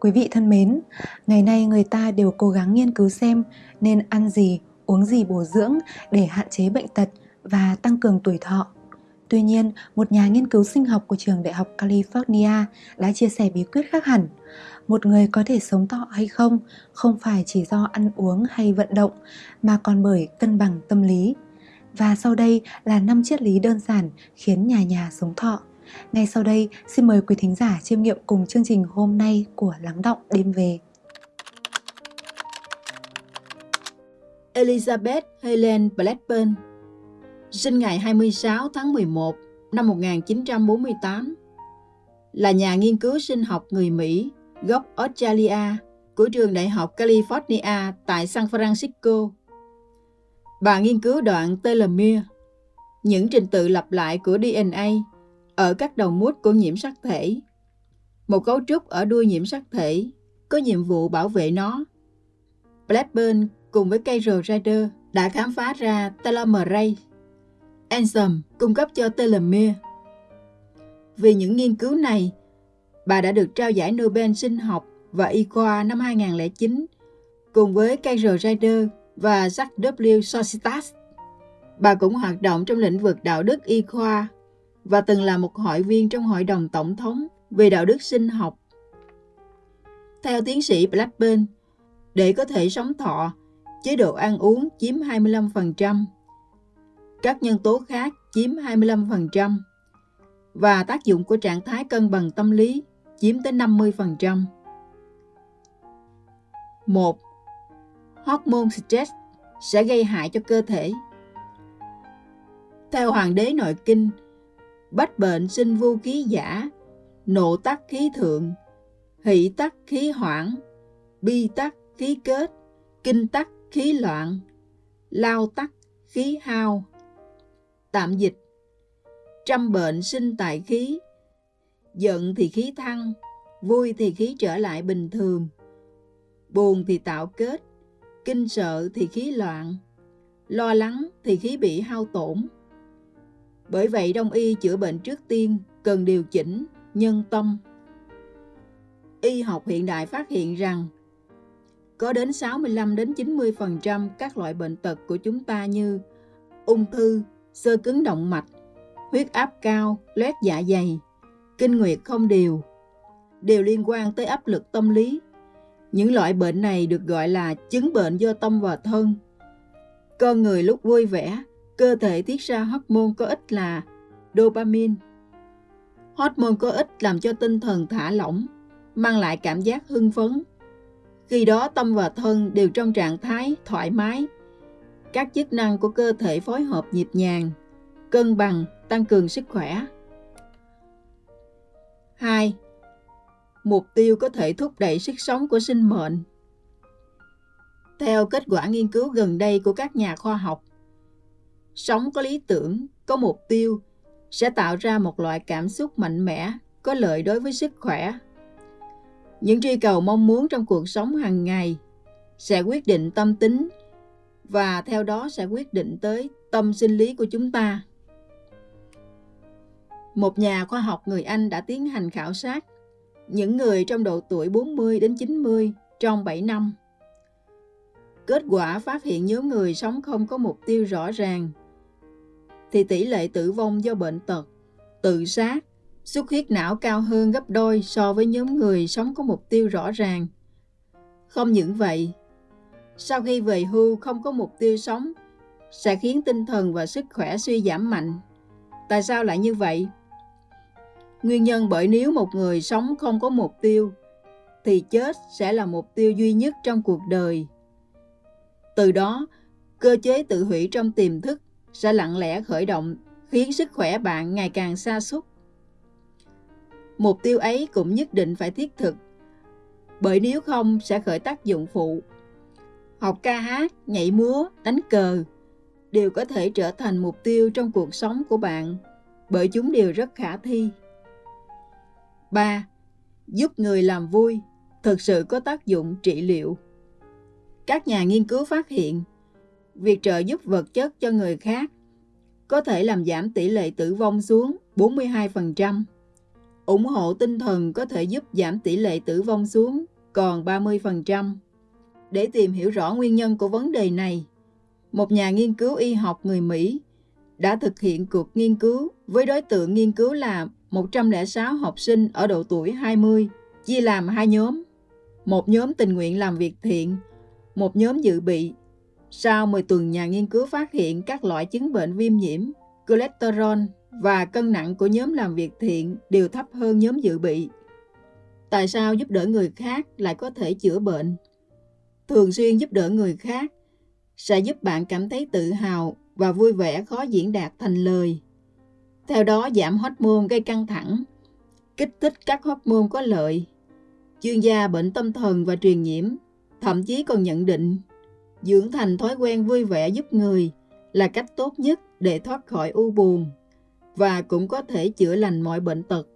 Quý vị thân mến, ngày nay người ta đều cố gắng nghiên cứu xem nên ăn gì, uống gì bổ dưỡng để hạn chế bệnh tật và tăng cường tuổi thọ. Tuy nhiên, một nhà nghiên cứu sinh học của trường Đại học California đã chia sẻ bí quyết khác hẳn. Một người có thể sống thọ hay không không phải chỉ do ăn uống hay vận động mà còn bởi cân bằng tâm lý. Và sau đây là 5 triết lý đơn giản khiến nhà nhà sống thọ. Ngay sau đây, xin mời quý thính giả chiêm nghiệm cùng chương trình hôm nay của Lắng Động Đêm Về. Elizabeth Helen Blackburn sinh ngày 26 tháng 11 năm 1948 là nhà nghiên cứu sinh học người Mỹ gốc Australia của trường Đại học California tại San Francisco. Bà nghiên cứu đoạn telomere, những trình tự lặp lại của DNA ở các đầu mút của nhiễm sắc thể. Một cấu trúc ở đuôi nhiễm sắc thể có nhiệm vụ bảo vệ nó. Blackburn cùng với Carol Rider đã khám phá ra telomerase, enzyme cung cấp cho telomere. Vì những nghiên cứu này, bà đã được trao giải Nobel sinh học và y khoa năm 2009 cùng với Carol Rider và Jack W. Societas. Bà cũng hoạt động trong lĩnh vực đạo đức y khoa và từng là một hội viên trong Hội đồng Tổng thống về đạo đức sinh học. Theo tiến sĩ Blackburn, để có thể sống thọ, chế độ ăn uống chiếm 25%, các nhân tố khác chiếm 25% và tác dụng của trạng thái cân bằng tâm lý chiếm tới 50%. 1. Hormone stress sẽ gây hại cho cơ thể. Theo Hoàng đế Nội Kinh, bách bệnh sinh vu khí giả, nộ tắc khí thượng, hỷ tắc khí hoảng, bi tắc khí kết, kinh tắc khí loạn, lao tắc khí hao. Tạm dịch Trăm bệnh sinh tại khí, giận thì khí thăng, vui thì khí trở lại bình thường, buồn thì tạo kết, kinh sợ thì khí loạn, lo lắng thì khí bị hao tổn. Bởi vậy đông y chữa bệnh trước tiên cần điều chỉnh nhân tâm. Y học hiện đại phát hiện rằng có đến 65 đến 90% các loại bệnh tật của chúng ta như ung thư, sơ cứng động mạch, huyết áp cao, loét dạ dày, kinh nguyệt không đều, đều liên quan tới áp lực tâm lý. Những loại bệnh này được gọi là chứng bệnh do tâm và thân. Con người lúc vui vẻ cơ thể tiết ra hormone có ích là dopamine. Hormone có ích làm cho tinh thần thả lỏng, mang lại cảm giác hưng phấn. Khi đó tâm và thân đều trong trạng thái thoải mái. Các chức năng của cơ thể phối hợp nhịp nhàng, cân bằng, tăng cường sức khỏe. 2. Mục tiêu có thể thúc đẩy sức sống của sinh mệnh. Theo kết quả nghiên cứu gần đây của các nhà khoa học, sống có lý tưởng, có mục tiêu sẽ tạo ra một loại cảm xúc mạnh mẽ, có lợi đối với sức khỏe. Những truy cầu mong muốn trong cuộc sống hàng ngày sẽ quyết định tâm tính và theo đó sẽ quyết định tới tâm sinh lý của chúng ta. Một nhà khoa học người Anh đã tiến hành khảo sát những người trong độ tuổi 40 đến 90 trong 7 năm. Kết quả phát hiện nhóm người sống không có mục tiêu rõ ràng thì tỷ lệ tử vong do bệnh tật, tự sát, xuất huyết não cao hơn gấp đôi so với nhóm người sống có mục tiêu rõ ràng. Không những vậy, sau khi về hưu không có mục tiêu sống sẽ khiến tinh thần và sức khỏe suy giảm mạnh. Tại sao lại như vậy? Nguyên nhân bởi nếu một người sống không có mục tiêu thì chết sẽ là mục tiêu duy nhất trong cuộc đời. Từ đó, cơ chế tự hủy trong tiềm thức sẽ lặng lẽ khởi động khiến sức khỏe bạn ngày càng xa sút. Mục tiêu ấy cũng nhất định phải thiết thực, bởi nếu không sẽ khởi tác dụng phụ. Học ca hát, nhảy múa, đánh cờ đều có thể trở thành mục tiêu trong cuộc sống của bạn, bởi chúng đều rất khả thi. 3. Giúp người làm vui thực sự có tác dụng trị liệu. Các nhà nghiên cứu phát hiện việc trợ giúp vật chất cho người khác có thể làm giảm tỷ lệ tử vong xuống 42%. ủng hộ tinh thần có thể giúp giảm tỷ lệ tử vong xuống còn 30%. Để tìm hiểu rõ nguyên nhân của vấn đề này, một nhà nghiên cứu y học người Mỹ đã thực hiện cuộc nghiên cứu với đối tượng nghiên cứu là 106 học sinh ở độ tuổi 20, chia làm hai nhóm. Một nhóm tình nguyện làm việc thiện, một nhóm dự bị. Sau 10 tuần nhà nghiên cứu phát hiện các loại chứng bệnh viêm nhiễm, cholesterol và cân nặng của nhóm làm việc thiện đều thấp hơn nhóm dự bị. Tại sao giúp đỡ người khác lại có thể chữa bệnh? Thường xuyên giúp đỡ người khác sẽ giúp bạn cảm thấy tự hào và vui vẻ khó diễn đạt thành lời. Theo đó giảm hormone gây căng thẳng, kích thích các hormone có lợi. Chuyên gia bệnh tâm thần và truyền nhiễm thậm chí còn nhận định dưỡng thành thói quen vui vẻ giúp người là cách tốt nhất để thoát khỏi u buồn và cũng có thể chữa lành mọi bệnh tật.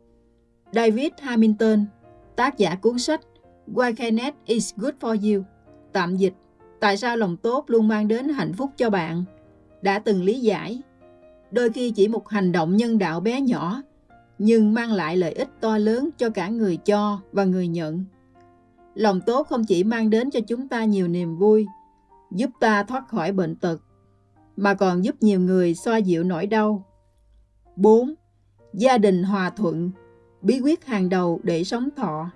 David Hamilton, tác giả cuốn sách Why Kindness is Good for You, tạm dịch, tại sao lòng tốt luôn mang đến hạnh phúc cho bạn, đã từng lý giải. Đôi khi chỉ một hành động nhân đạo bé nhỏ, nhưng mang lại lợi ích to lớn cho cả người cho và người nhận. Lòng tốt không chỉ mang đến cho chúng ta nhiều niềm vui, giúp ta thoát khỏi bệnh tật, mà còn giúp nhiều người xoa dịu nỗi đau 4. Gia đình hòa thuận, bí quyết hàng đầu để sống thọ.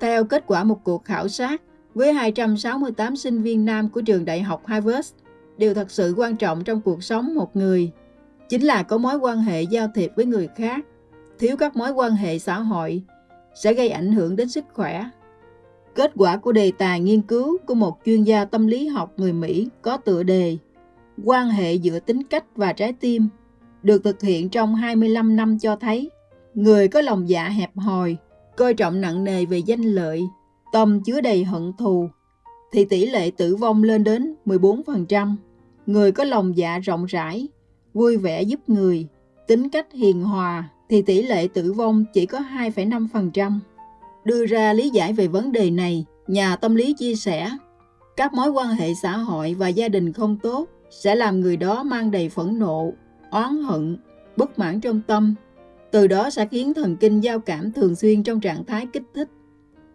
Theo kết quả một cuộc khảo sát với 268 sinh viên nam của trường đại học Harvard, điều thật sự quan trọng trong cuộc sống một người chính là có mối quan hệ giao thiệp với người khác. Thiếu các mối quan hệ xã hội sẽ gây ảnh hưởng đến sức khỏe. Kết quả của đề tài nghiên cứu của một chuyên gia tâm lý học người Mỹ có tựa đề Quan hệ giữa tính cách và trái tim được thực hiện trong 25 năm cho thấy người có lòng dạ hẹp hòi, coi trọng nặng nề về danh lợi, tâm chứa đầy hận thù, thì tỷ lệ tử vong lên đến 14%. Người có lòng dạ rộng rãi, vui vẻ giúp người, tính cách hiền hòa thì tỷ lệ tử vong chỉ có 2,5%. Đưa ra lý giải về vấn đề này, nhà tâm lý chia sẻ, các mối quan hệ xã hội và gia đình không tốt sẽ làm người đó mang đầy phẫn nộ, oán hận, bất mãn trong tâm. Từ đó sẽ khiến thần kinh giao cảm thường xuyên trong trạng thái kích thích.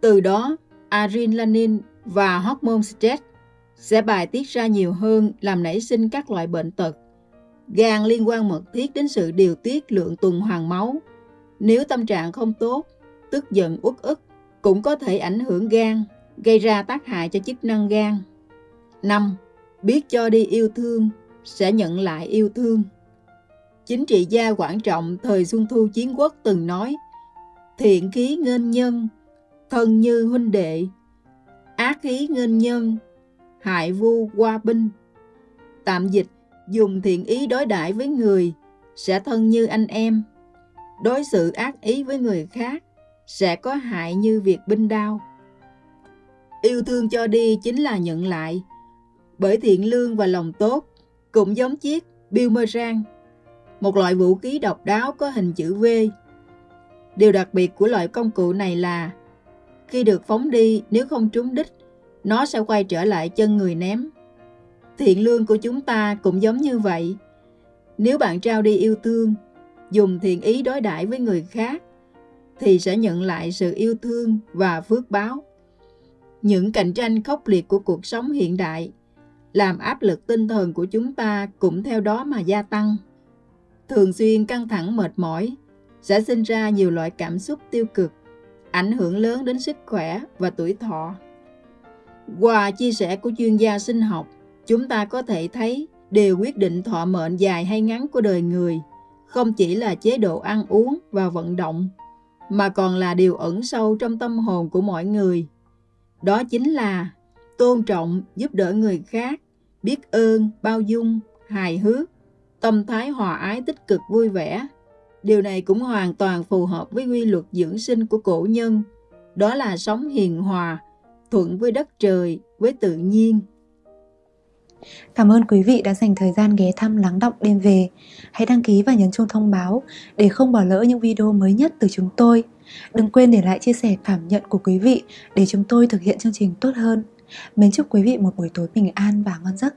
Từ đó, adrenaline và hormone stress sẽ bài tiết ra nhiều hơn làm nảy sinh các loại bệnh tật. Gan liên quan mật thiết đến sự điều tiết lượng tuần hoàn máu. Nếu tâm trạng không tốt, tức giận uất ức, cũng có thể ảnh hưởng gan, gây ra tác hại cho chức năng gan. 5. Biết cho đi yêu thương, sẽ nhận lại yêu thương. Chính trị gia Quảng Trọng thời Xuân Thu Chiến Quốc từng nói Thiện khí nghênh nhân, thân như huynh đệ, ác khí nghênh nhân, hại vu qua binh. Tạm dịch, dùng thiện ý đối đãi với người, sẽ thân như anh em. Đối xử ác ý với người khác, sẽ có hại như việc binh đao. Yêu thương cho đi chính là nhận lại, bởi thiện lương và lòng tốt, cũng giống chiếc boomerang một loại vũ khí độc đáo có hình chữ V. Điều đặc biệt của loại công cụ này là khi được phóng đi nếu không trúng đích, nó sẽ quay trở lại chân người ném. Thiện lương của chúng ta cũng giống như vậy. Nếu bạn trao đi yêu thương, dùng thiện ý đối đãi với người khác, thì sẽ nhận lại sự yêu thương và phước báo. Những cạnh tranh khốc liệt của cuộc sống hiện đại làm áp lực tinh thần của chúng ta cũng theo đó mà gia tăng thường xuyên căng thẳng mệt mỏi sẽ sinh ra nhiều loại cảm xúc tiêu cực, ảnh hưởng lớn đến sức khỏe và tuổi thọ. Qua chia sẻ của chuyên gia sinh học, chúng ta có thể thấy điều quyết định thọ mệnh dài hay ngắn của đời người không chỉ là chế độ ăn uống và vận động, mà còn là điều ẩn sâu trong tâm hồn của mọi người. Đó chính là tôn trọng, giúp đỡ người khác, biết ơn, bao dung, hài hước, tâm thái hòa ái tích cực vui vẻ. Điều này cũng hoàn toàn phù hợp với quy luật dưỡng sinh của cổ nhân, đó là sống hiền hòa, thuận với đất trời, với tự nhiên. Cảm ơn quý vị đã dành thời gian ghé thăm lắng động đêm về. Hãy đăng ký và nhấn chuông thông báo để không bỏ lỡ những video mới nhất từ chúng tôi. Đừng quên để lại chia sẻ cảm nhận của quý vị để chúng tôi thực hiện chương trình tốt hơn. Mến chúc quý vị một buổi tối bình an và ngon giấc.